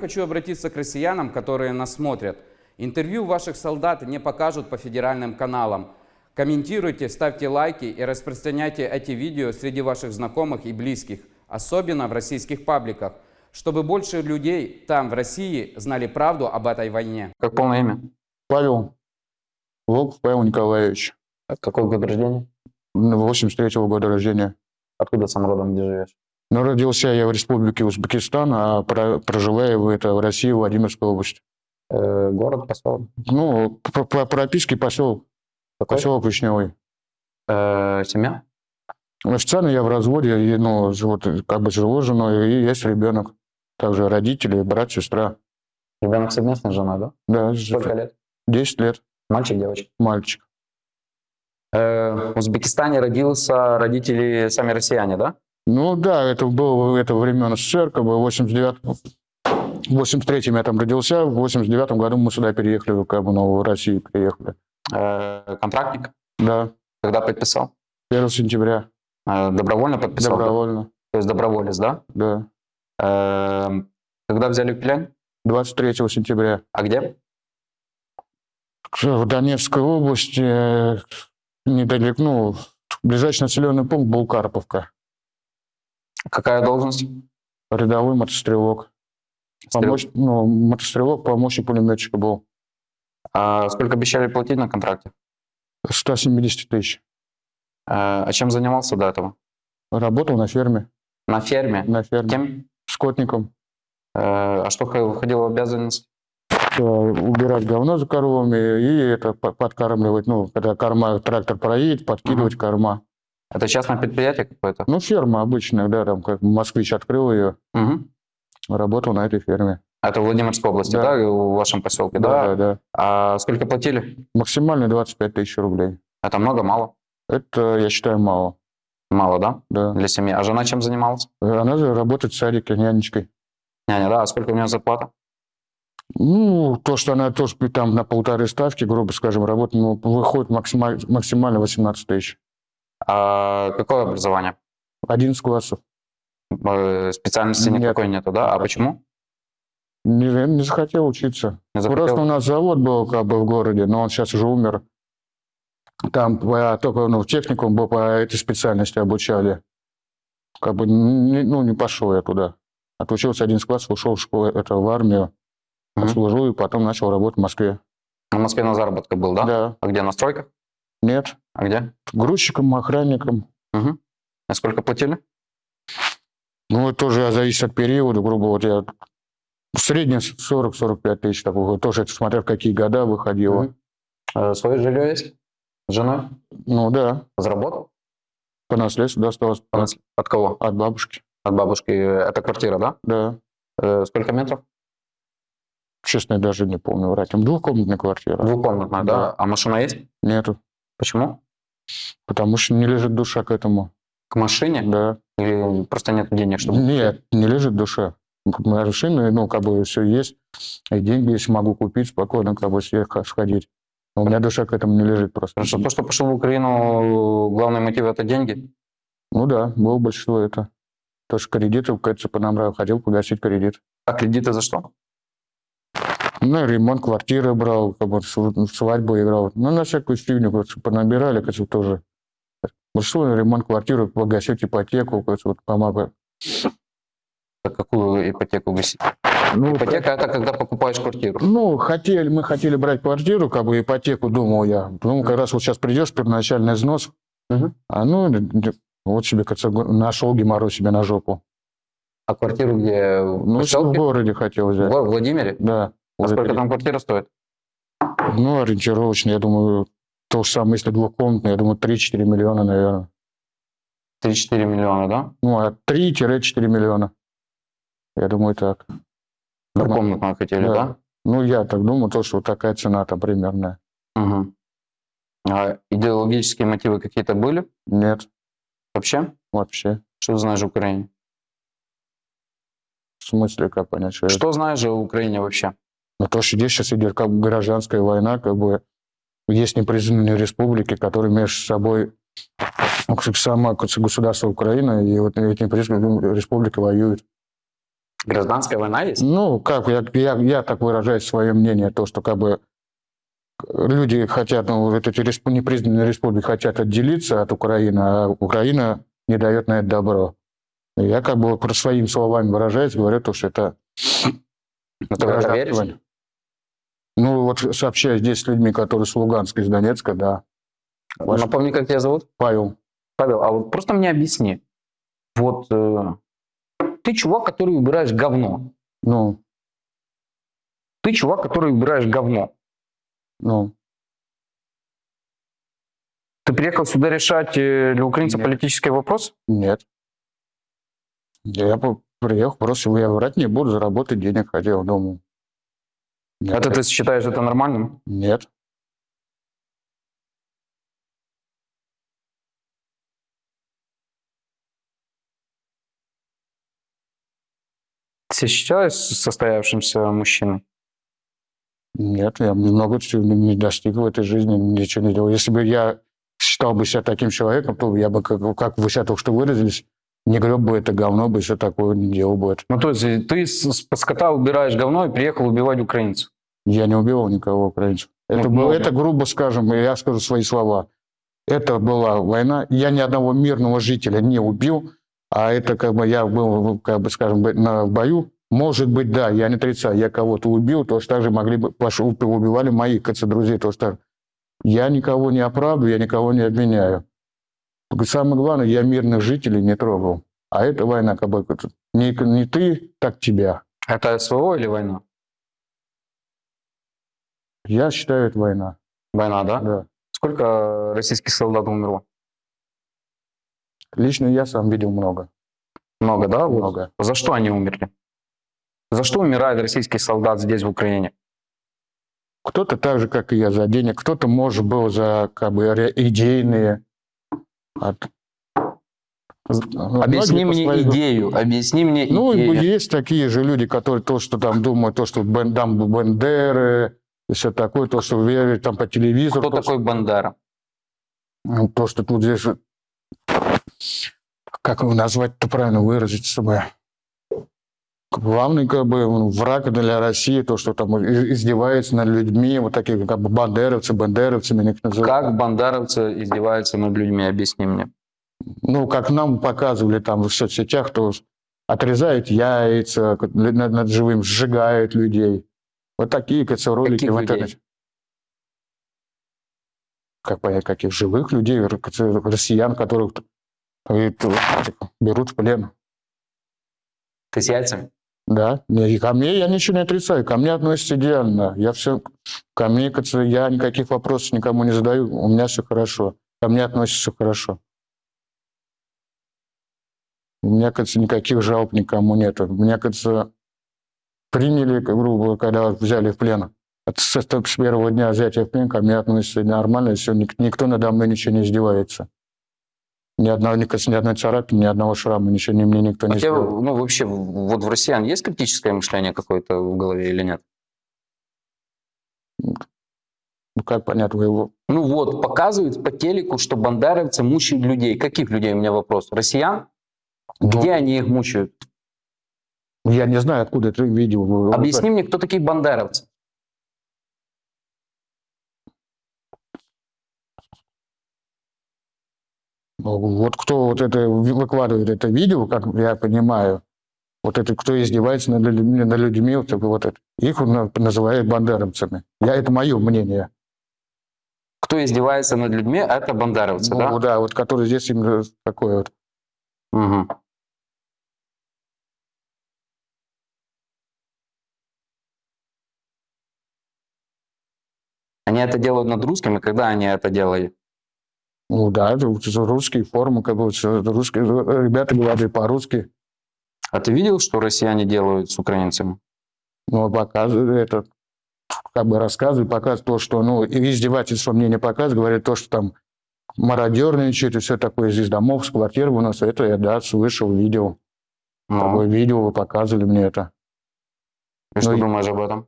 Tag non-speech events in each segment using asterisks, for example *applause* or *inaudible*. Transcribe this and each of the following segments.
Хочу обратиться к россиянам, которые нас смотрят. Интервью ваших солдат не покажут по федеральным каналам. Комментируйте, ставьте лайки и распространяйте эти видео среди ваших знакомых и близких, особенно в российских пабликах, чтобы больше людей там, в России, знали правду об этой войне. Как полное имя? Павел Волков Павел Николаевич. Какой год рождения? 83 года рождения. Откуда сам родом, где живешь? Но родился я в республике Узбекистан, а про- проживаю в, это, в России, Владимирской области. Э, город, поселок? Ну, по, по прописке поселок, Какой? поселок Вишневый. Э, семья? Официально я в разводе, и, ну, вот, как бы живу с женой, и есть ребенок. Также родители, брат, сестра. Ребенок совместной с женой, да? Да, Сколько лет? 10 лет, Мальчик, девочка? мальчик. Э, в Узбекистане родился, родители сами россияне, да? Ну да, это было это времен СССР, как бы в 89 в 83-м я там родился, в 89 году мы сюда переехали, как бы, ну, в Россию приехали. Э, контрактник? Да, Когда подписал? 1 сентября, Э, добровольно подписал? добровольно, То есть доброволец, да? да. Э, когда взяли в плен? 23 сентября. А где? В Донецкой области, недалеко, ну, ближайший населенный пункт был Карповка. Какая должность? Рядовой мотострелок. Помощ... Ну, мотострелок, помощник пулеметчика был. А сколько обещали платить на контракте? 170 тысяч. Э, а чем занимался до этого? Работал на ферме. На ферме? На ферме. Кем? Скотником. Э, а что входило в обязанность? Э, убирать говно за коровами и это по- подкармливать, ну, когда корма, трактор проедет, подкидывать корма. Это частное предприятие какое-то? Ну, ферма обычная, да, там, как москвич открыл ее, Мгм. работал на этой ферме. Это в Владимирской области, да, Да. в вашем поселке, Да, да? да. А сколько платили? Максимально 25 тысяч рублей. Это много, мало? Это, я считаю, мало, Мало, да? да. Для семьи. А жена чем занималась? Она работает в садике нянечкой. Няня, да? А сколько у нее зарплата? Ну, то, что она тоже там на полторы ставки, грубо скажем, работает, ну, выходит максималь- максимально 18 тысяч. А какое образование? 11 классов. Э, Специальности Нет. никакой нету, да? А почему? Не, не захотел учиться. Не захотел? Просто у нас завод был как бы в городе, но он сейчас уже умер. Там по- только ну, в техникум был по этой специальности обучали. Как бы не, ну, не пошел я туда. Отучился 11 класс, ушел в школу, это в армию, Мгм. отслужил и потом начал работать в Москве. В Москве на заработках был, да? Да. А где, на стройках? Нет. А где? Грузчиком, охранником. Мгм. А сколько платили? Ну, это тоже зависит от периода, грубо вот я в среднем 40-45 тысяч такого. Тоже это смотря в какие года выходило. Мгм. Э, Свое жилье есть? С женой? Ну да, Заработал? по наследству досталось От от кого? от бабушки. От бабушки. Это квартира, да? Да. Э, Сколько метров? Честно, я даже не помню врать. Двухкомнатная квартира. Двухкомнатная, да? Да. А машина есть? Нету. Почему? Потому что не лежит душа к этому. К машине? Да. Или просто нет денег, чтобы... Нет, не лежит душа. Моя машина, ну, как бы все есть. И деньги, если могу купить, спокойно, как бы себе сходить. Но у меня душа к этому не лежит просто. Потому что то, что пошел в Украину, главный мотив это деньги. Ну да, было большинство это. То, что кредиты, кажется, по нам хотел погасить кредит. А кредиты за что? Ну, ремонт квартиры брал, как бы св- свадьбу играл. Ну, на всякую как бы, понабирали, как тоже. Большинство на ремонт квартиры, погасить ипотеку, как помогу. За какую ипотеку гасить? Ну, Ипотека это когда покупаешь квартиру. Ну, хотели, мы хотели брать квартиру, как бы ипотеку, думал я. Ну, как раз вот сейчас придешь, первоначальный взнос, Мгм. а ну, вот себе, как нашел геморрой себе на жопу. А квартиру где? В Ну, в городе хотел В взять. Го- Владимире? Да. А сколько там квартира стоит? Ну, ориентировочно, я думаю, то же самое, если двухкомнатная, я думаю, 3-4 миллиона, наверное. 3-4 миллиона, да? Ну, от 3-4 миллиона. Я думаю, так. Двухкомнатную хотели, Да. да? Ну, я так думаю, то, что вот такая цена там примерная. Мгм. А идеологические мотивы какие-то были Нет, вообще? вообще. Что ты знаешь о Украине? В смысле, как понять, что? Что знаешь о Украине вообще? Ну, то, что здесь сейчас идет как бы гражданская война, как бы есть непризнанные республики, которые между собой ну, сама государство Украина и вот эти непризнанные республики воюют. Гражданская война есть? Ну, как я, я, я так выражаю свое мнение, то, что как бы люди хотят, ну, вот эти респ- непризнанные республики хотят отделиться от Украины, а Украина не дает на это добро. И Я как бы про своими словами выражаюсь, говорю то, что это... *sniffs* Ну, ты в это гражданская веришь? Ну, вот сообщаюсь здесь с людьми, которые с Луганска, из Донецка, да. Ваш Напомни, как тебя зовут? Павел. Павел, а вот просто мне объясни. Вот э, ты чувак, который убираешь говно. Ну, Ты чувак, который убираешь говно. ну, Ты приехал сюда решать э, для украинцев Нет. политический вопрос? нет. Я приехал, просто я врать не буду, заработать денег хотел, думаю. Нет, Это ты считаешь это нормальным? Нет. Ты считаешь состоявшимся мужчиной? Нет, я много чего не достиг в этой жизни, ничего не делал. Если бы я считал бы себя таким человеком, то я бы, как, как вы себя только что выразились, не греб бы это говно бы, все такое не делал бы это. Ну, то есть ты с, с скота убираешь говно и приехал убивать украинцев. Я не убивал никого украинцев. Это, Ну, было, это грубо скажем, я скажу свои слова. Это была война. Я ни одного мирного жителя не убил, а это как бы я был, как бы скажем, на в бою. Может быть, да, я не отрицаю, я кого-то убил, то так же могли бы, убивали мои КЦ друзей, то так. Я никого не оправдываю, я никого не обвиняю. Самое главное, я мирных жителей не трогал. А это война, как бы, не, не ты, так тебя. Это СВО или война? Я считаю, это война. Война, да? Да. Сколько российских солдат умерло? Лично я сам видел много. Много, да? Много. За что они умерли? За что умирает российский солдат здесь, в Украине? Кто-то так же, как и я, за денег, кто-то, может, был за как бы идейные. Ну, Объясни мне своей- идею, объясни мне Ну, идею. есть такие же люди, которые то, что там думают, то, что там Бендеры, и все такое, то, что верят там по телевизору. Кто то, такой Бандера? что- то, что тут здесь... Как его назвать-то правильно выразить чтобы Главный как бы враг для России, то, что там издевается над людьми, вот такие как бы бандеровцы, бандеровцами их называют. Как бандеровцы издеваются над людьми? Объясни мне. ну, как нам показывали там в соцсетях, то отрезают яйца над, над живым, сжигают людей. Вот такие как, ролики Каких в людей? интернете. Как понять, каких живых людей, россиян, которых э, берут в плен. Ты с яйцами? Да, и ко мне я ничего не отрицаю, ко мне относятся идеально. Я все, ко мне, я никаких вопросов никому не задаю, у меня все хорошо. Ко мне относятся хорошо. У меня, кажется, никаких жалоб никому нет. Меня, кажется, приняли, грубо когда взяли в плен. С, с первого дня взятия в плен ко мне относятся нормально, все, никто надо мной ничего не издевается. Ни одного, ни, ни одной царапины, ни одного шрама, ничего ни мне никто не сделал. ну, вообще, вот в россиян есть критическое мышление какое-то в голове или нет? Ну, как понять, вы его... Ну вот, показывают по телеку, что бандеровцы мучают людей. Каких людей, у меня вопрос? Россиян? Ну, Где они их мучают? Я не знаю, откуда это видео. Объясни мне, кто такие бандеровцы? Вот кто вот это выкладывает это видео, как я понимаю, вот это кто издевается над людьми, над людьми вот, вот это, их на- называют бандеровцами. Я, это мое мнение. Кто издевается над людьми, это бандеровцы, Ну, да? вот который здесь именно такой вот. Мгм. Они это делают над русскими, когда они это делали? Ну да, это русские формы, как бы русские ребята говорили по-русски, А ты видел, что россияне делают с украинцами? но показывают это, как бы рассказывают, показывают то, что, ну, издевательство мне не показывают, говорят то, что там мародерничают и все такое из домов, с квартир у нас, это я, да, слышал, видел. Ну, Такое видео вы показывали мне это. и что ну, и- думаешь об этом?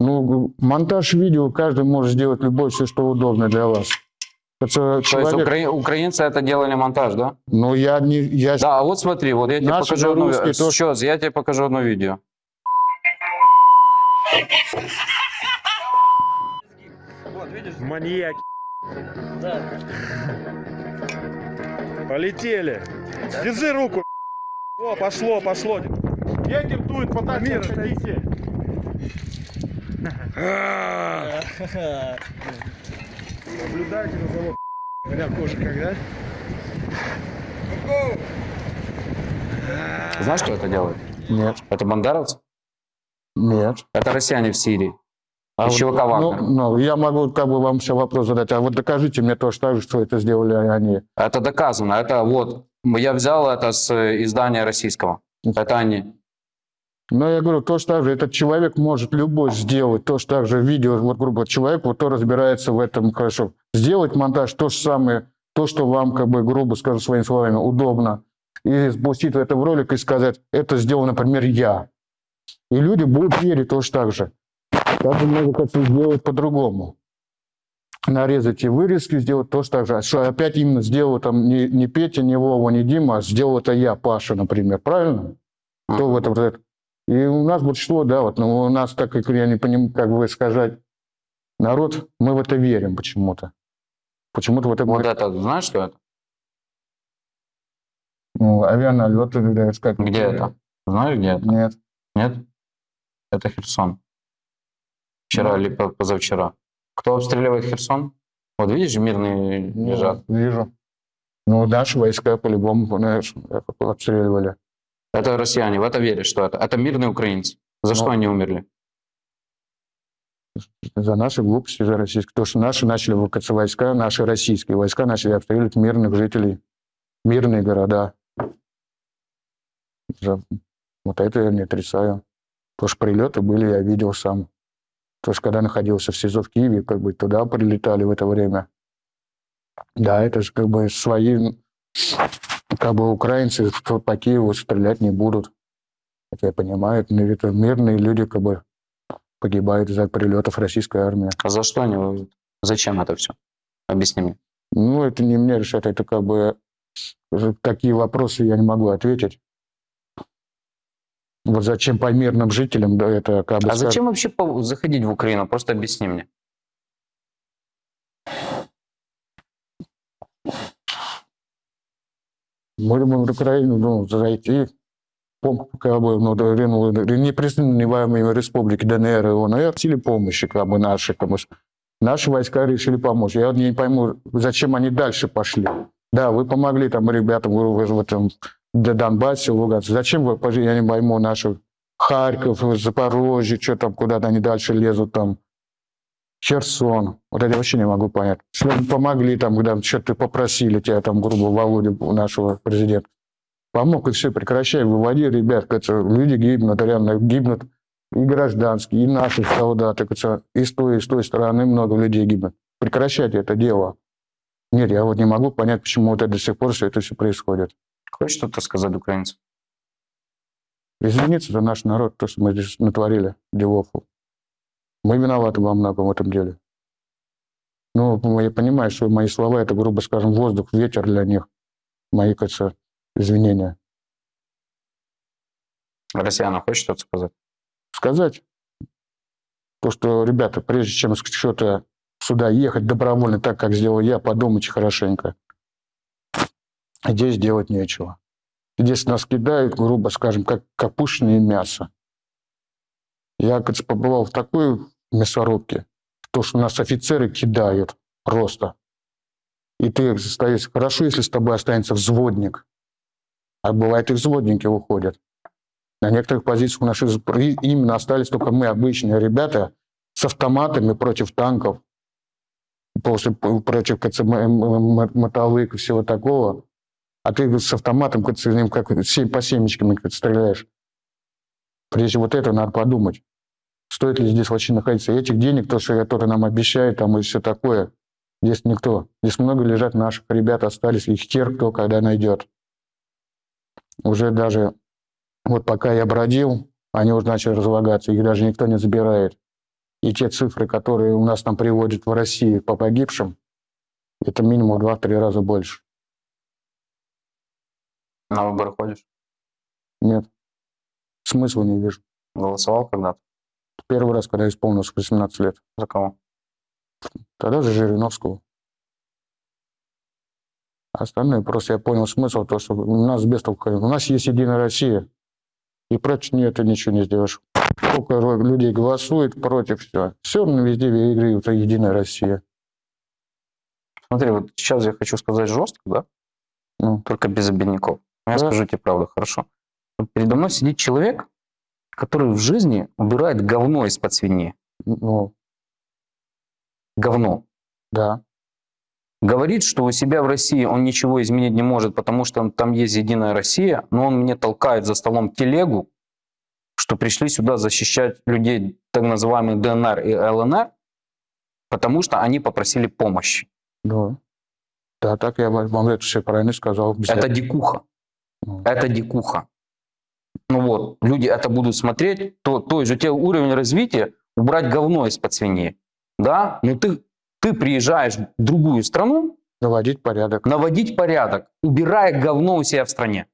Ну, монтаж видео каждый может сделать любой, все, что удобно для вас. Это То есть человек, укра- украинцы это делали монтаж, да? ну я не, я Да, а вот смотри, вот я тебе Наши покажу одно, русские тоже- сейчас, я тебе покажу одно видео. Маньяки. Полетели. Держи руку. О, пошло, пошло. Ветер дует, подальше отходите. Наблюдайте на завод. Бля, кожа когда? Знаешь, кто это делает? нет, Это бандеровцы? нет. Это россияне в Сирии. А И вот, ну, ну, я могу как бы вам все вопрос задать, а вот докажите мне тоже так же, что это сделали они. Это доказано. Это вот, я взял это с э, издания российского. Это они. Но я говорю, то, что так же этот человек может любой сделать, то, что так же видео, вот грубо человек, вот то разбирается в этом хорошо. Сделать монтаж, то же самое, то, что вам, как бы, грубо скажу своими словами, удобно, и спустить это в ролик и сказать, это сделал, например, я. И люди будут верить тоже так же. Так же можно как-то сделать по-другому. Нарезать и вырезки, сделать тоже так же. А Что опять именно сделал там не, не Петя, не Вова, не Дима, а сделал это я, Паша, например. Правильно? Кто в этом? И у нас большинство, да, вот, но у нас, так как я не понимаю, как вы сказать, народ, мы в это верим почему-то. Почему-то в это... Вот это, знаешь, что это? Ну, авианалеты, это как... Где это? Знаешь, где это? Нет. Нет? Это Херсон. Вчера или по- позавчера. Кто обстреливает Херсон? Вот видишь, мирные Ну, лежат. Вижу. Ну, наши войска по-любому, знаешь, обстреливали. Это россияне, в это веришь, что это? Это мирные украинцы. За Ну. что они умерли? За наши глупости, за российские. То, что наши начали выкаться войска, наши российские войска начали обстреливать мирных жителей, мирные города. Вот это я не отрицаю. То, что прилеты были, я видел сам. То, что когда находился в СИЗО в Киеве, как бы туда прилетали в это время. Да, это же как бы свои, как бы украинцы по Киеву стрелять не будут. Это я понимаю, это мирные люди как бы погибают из-за прилетов российской армии. А за что они воюют? Зачем это все? Объясни мне. Ну, это не мне решать, это как бы уже такие вопросы я не могу ответить. Вот зачем по мирным жителям, да, это как бы... А зачем вообще заходить в Украину? Просто объясни мне. Думаем, в Украину, ну, зайти, как бы, ну, непризнаваемые республики ДНР и ОНР просили помощи, как бы, наши, как бы, наши войска решили помочь. Я не пойму, зачем они дальше пошли. Да, вы помогли там ребятам в, этом Донбассе, в Луганске. Зачем вы, я не пойму, наши Харьков, Запорожье, что там, куда-то они дальше лезут там. Херсон. Вот это я вообще не могу понять. Если помогли там, когда что-то попросили тебя там, грубо, Володя, нашего президента. Помог, и все, прекращай, выводи, ребят, люди гибнут, реально гибнут и гражданские, и наши солдаты, и с той, и с той стороны много людей гибнут. Прекращайте это дело. Нет, я вот не могу понять, почему вот это до сих пор все это все происходит. Хочешь что-то сказать украинцам? Извиниться за наш народ, то, что мы здесь натворили делов. Мы виноваты во многом в этом деле. Ну, я понимаю, что мои слова, это, грубо скажем, воздух, ветер для них. Мои, кажется, извинения. Россиянам хочешь что-то сказать? Сказать, то, что, ребята, прежде чем что-то сюда ехать добровольно, так, как сделал я, подумайте хорошенько. Здесь делать нечего. Здесь нас кидают, грубо скажем, как капустное мясо. Я, кажется, побывал в такой мясорубке, то, что нас офицеры кидают просто. И ты стоишь, хорошо, если с тобой останется взводник. А бывает и взводники уходят. На некоторых позициях у нас именно остались только мы, обычные ребята, с автоматами против танков, после, против КЦ, м- м- м- мотовых и всего такого. А ты с автоматом как, по семечкам стреляешь. Прежде вот это надо подумать. Стоит ли здесь вообще находиться? Этих денег, то, что которые нам обещают, там и все такое, здесь никто. Здесь много лежат наших ребят, остались, их хер кто когда найдет. Уже даже, вот пока я бродил, они уже начали разлагаться, их даже никто не забирает. И те цифры, которые у нас там приводят в России по погибшим, Это минимум в 2-3 раза больше. На выборы ходишь? Нет. Смысла не вижу. Голосовал когда-то? Первый раз, когда исполнилось 18 лет. За кого? Тогда за Жириновского. А Остальное просто я понял смысл, то, что у нас без толку. У нас есть Единая Россия. И против нее ты ничего не сделаешь. Сколько людей голосует против, все. Все равно везде выигрывает Единая Россия. Смотри, вот сейчас я хочу сказать жестко, да? Ну, Только без обидников. Но я Да. скажу тебе правду, хорошо? Вот передо мной сидит человек, который в жизни убирает говно из-под свиньи. ну, Говно. да. Говорит, что у себя в России он ничего изменить не может, потому что там есть Единая Россия, но он мне толкает за столом телегу, что пришли сюда защищать людей, так называемых ДНР и ЛНР, потому что они попросили помощи. Да. Да, так я вам это все правильно сказал. Без Это дикуха. Ну, Это дикуха. Ну вот, люди это будут смотреть, то, то есть у тебя уровень развития убрать говно из-под свиньи. Да? Но ты, ты приезжаешь в другую страну, Наводить порядок. наводить порядок, убирая говно у себя в стране.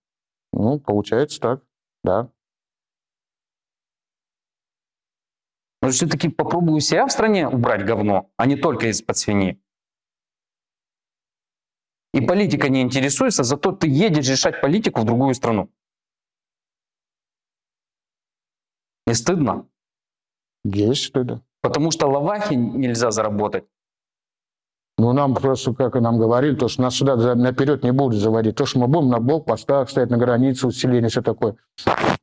Ну, получается так. Да. Но все-таки попробуй у себя в стране убрать говно, а не только из-под свиньи. И политика не интересуется, зато ты едешь решать политику в другую страну. Не стыдно? Есть стыдно. Потому что лавахи нельзя заработать. Ну, нам просто, как и нам говорили, то, что нас сюда наперед не будут заводить. То, что мы будем на блокпостах стоять, на границе, усиление, все такое.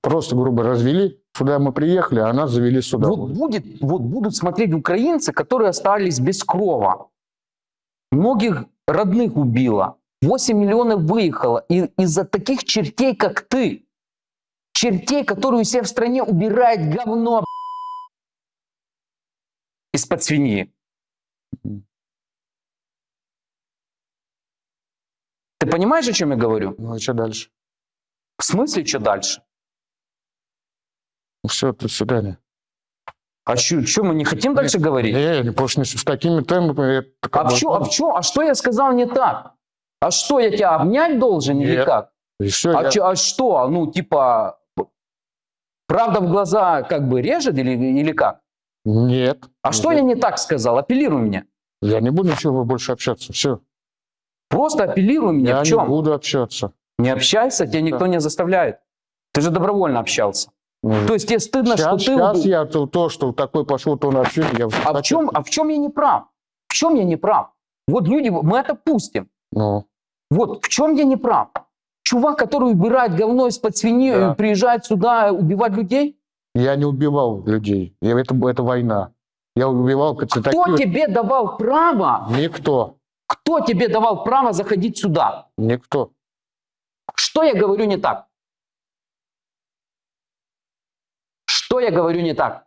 Просто, грубо развели, сюда мы приехали, а нас завели сюда. Вот, будет, вот будут смотреть украинцы, которые остались без крова. Многих родных убило. 8 миллионов выехало. И из-за таких чертей, как ты, чертей, которые у себя в стране убирают говно из-под свиньи. Ты понимаешь, о чем я говорю? Ну, а что дальше? В смысле, что дальше? Ну, все, до свидания. А что, мы не хотим дальше говорить? Не, не, потому что с такими темпами... это А чё, а в чё, а что я сказал не так? А что, я тебя обнять должен или Нет. как? И А, я- чё- а что, ну, типа, правда в глаза как бы режет или, или как? Нет. А что я не так сказал? Апеллируй мне. Я не буду ничего больше общаться. Все. Просто апеллируй мне. Я в не чем? буду общаться. Не общайся, тебя никто не заставляет. Ты же добровольно общался. То есть тебе стыдно, сейчас, что ты... сейчас я то, то, что такой пошел, то на общение, я А в, чем, а в чем я не прав? В чем я не прав? Вот люди, мы это пустим. Ну, Вот в чем я не прав? Чувак, который убирает говно из-под свиньи, Да. приезжает сюда убивать людей? я не убивал людей. Я, это, это война. Я убивал Кто таких... тебе давал право? Никто. Кто тебе давал право заходить сюда? Никто. Что я говорю не так? Что я говорю не так?